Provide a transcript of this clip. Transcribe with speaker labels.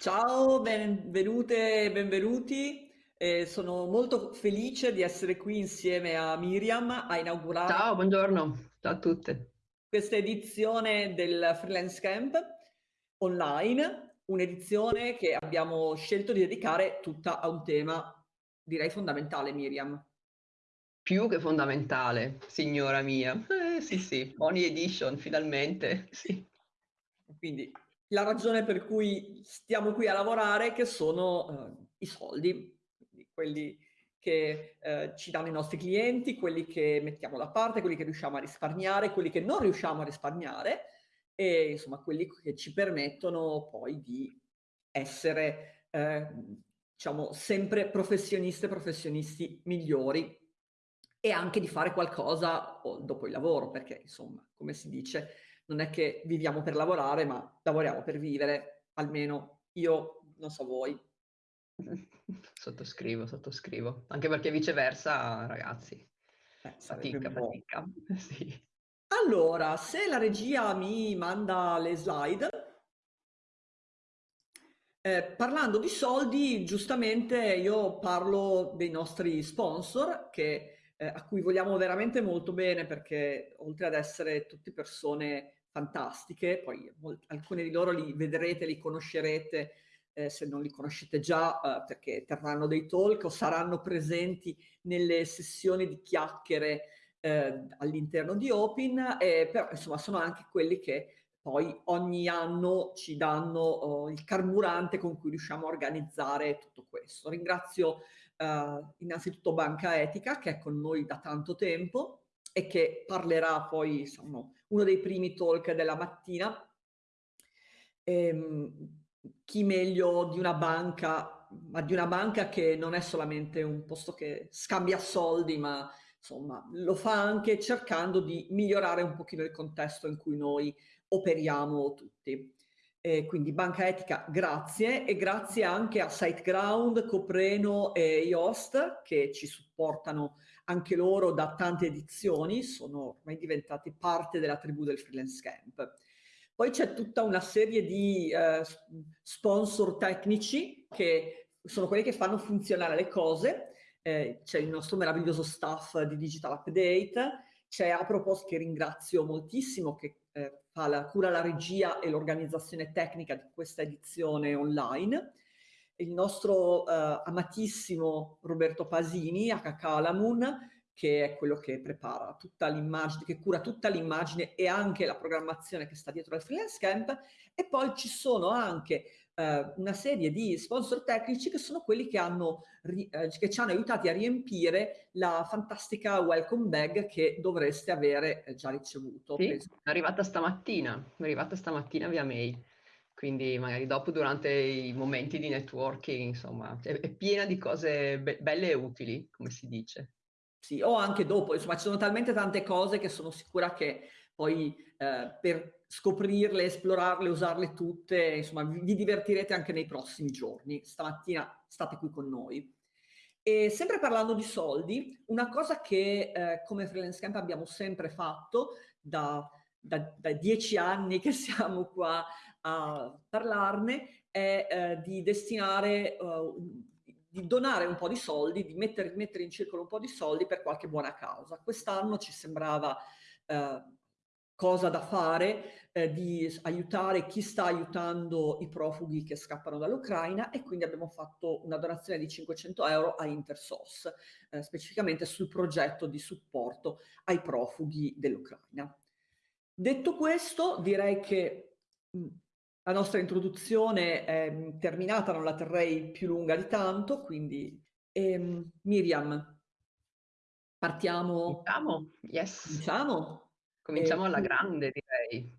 Speaker 1: Ciao, benvenute e benvenuti. Eh, sono molto felice di essere qui insieme a Miriam a inaugurare
Speaker 2: Ciao, buongiorno, ciao a tutte.
Speaker 1: questa edizione del Freelance Camp online, un'edizione che abbiamo scelto di dedicare tutta a un tema, direi fondamentale, Miriam.
Speaker 2: Più che fondamentale, signora mia. Eh, sì, sì, Pony Edition, finalmente, sì.
Speaker 1: Quindi la ragione per cui stiamo qui a lavorare che sono uh, i soldi, quelli che eh, ci danno i nostri clienti, quelli che mettiamo da parte, quelli che riusciamo a risparmiare, quelli che non riusciamo a risparmiare e insomma quelli che ci permettono poi di essere eh, diciamo sempre professioniste professionisti migliori e anche di fare qualcosa dopo il lavoro perché insomma come si dice non è che viviamo per lavorare, ma lavoriamo per vivere, almeno io non so voi.
Speaker 2: Sottoscrivo, sottoscrivo. Anche perché viceversa, ragazzi,
Speaker 1: eh, fatica,
Speaker 2: fatica. Sì.
Speaker 1: Allora, se la regia mi manda le slide, eh, parlando di soldi, giustamente io parlo dei nostri sponsor che, eh, a cui vogliamo veramente molto bene perché oltre ad essere tutte persone fantastiche, poi alcuni di loro li vedrete, li conoscerete eh, se non li conoscete già eh, perché terranno dei talk o saranno presenti nelle sessioni di chiacchiere eh, all'interno di Open, però insomma sono anche quelli che poi ogni anno ci danno oh, il carburante con cui riusciamo a organizzare tutto questo. Ringrazio eh, innanzitutto Banca Etica che è con noi da tanto tempo e che parlerà poi, insomma, uno dei primi talk della mattina. Ehm, chi meglio di una banca, ma di una banca che non è solamente un posto che scambia soldi, ma insomma lo fa anche cercando di migliorare un pochino il contesto in cui noi operiamo tutti. Eh, quindi Banca Etica, grazie e grazie anche a SiteGround, Copreno e Yoast che ci supportano anche loro da tante edizioni, sono ormai diventati parte della tribù del freelance camp. Poi c'è tutta una serie di eh, sponsor tecnici che sono quelli che fanno funzionare le cose, eh, c'è il nostro meraviglioso staff di Digital Update, c'è Apropos che ringrazio moltissimo che eh, la cura la regia e l'organizzazione tecnica di questa edizione online, il nostro uh, amatissimo Roberto Pasini a Cacalamun, che è quello che prepara tutta l'immagine, che cura tutta l'immagine e anche la programmazione che sta dietro al freelance camp. E poi ci sono anche uh, una serie di sponsor tecnici che sono quelli che, hanno, uh, che ci hanno aiutati a riempire la fantastica welcome bag che dovreste avere già ricevuto.
Speaker 2: Sì, è arrivata stamattina, è arrivata stamattina via mail quindi magari dopo durante i momenti di networking, insomma, è, è piena di cose be belle e utili, come si dice.
Speaker 1: Sì, o anche dopo, insomma, ci sono talmente tante cose che sono sicura che poi eh, per scoprirle, esplorarle, usarle tutte, insomma, vi, divertirete anche nei prossimi giorni. Stamattina state qui con noi. E sempre parlando di soldi, una cosa che eh, come Freelance Camp abbiamo sempre fatto da, da, da dieci anni che siamo qua a parlarne è eh, di destinare, uh, di donare un po' di soldi, di mettere, mettere, in circolo un po' di soldi per qualche buona causa. Quest'anno ci sembrava eh, cosa da fare eh, di aiutare chi sta aiutando i profughi che scappano dall'Ucraina e quindi abbiamo fatto una donazione di 500 euro a Intersos, eh, specificamente sul progetto di supporto ai profughi dell'Ucraina. Detto questo, direi che mh, la nostra introduzione è terminata, non la terrei più lunga di tanto, quindi ehm, Miriam, partiamo.
Speaker 2: Cominciamo? Yes.
Speaker 1: Cominciamo?
Speaker 2: Cominciamo alla grande, direi.